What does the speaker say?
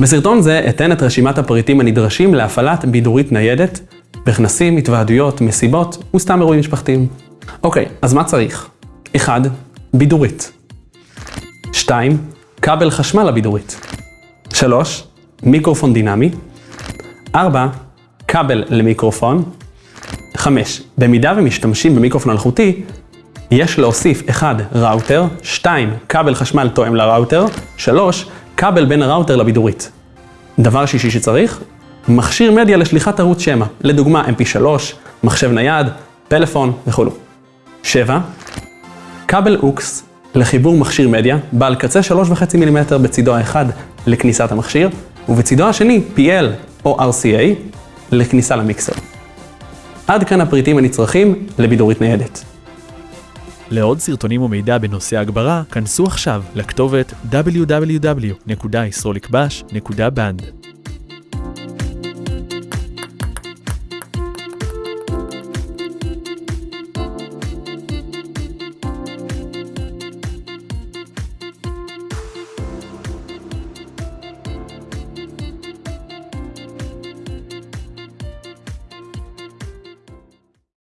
בסרטון זה אתן את רשימת הפריטים הנדרשים להפעלת בידורית ניידת בכנסים, התוועדויות, מסיבות וסתם אירועים משפחתיים. אוקיי, אז מה צריך? 1. בידורית. 2. כבל חשמל לבידורית. 3. מיקרופון דינמי. 4. כבל למיקרופון. 5. במידה ומשתמשים במיקרופון אלחוטי, יש להוסיף 1. ראוטר, 2. כבל חשמל תואם לראוטר, 3. כבל בין הראוטר לבידורית. דבר שישי שצריך, מכשיר מדיה לשליחת ערוץ שמע, לדוגמה mp3, מחשב נייד, פלאפון וכו'. 7. כבל אוקס לחיבור מכשיר מדיה, בעל קצה 3.5 מילימטר בצידו האחד לכניסת המכשיר, ובצידו השני PL או RCA לכניסה למיקסר. עד כאן הפריטים הנצרכים לבידורית ניידת. לעוד סרטונים ומידע בנושא הגברה, כנסו עכשיו לכתובת www.yisrolikbash.band.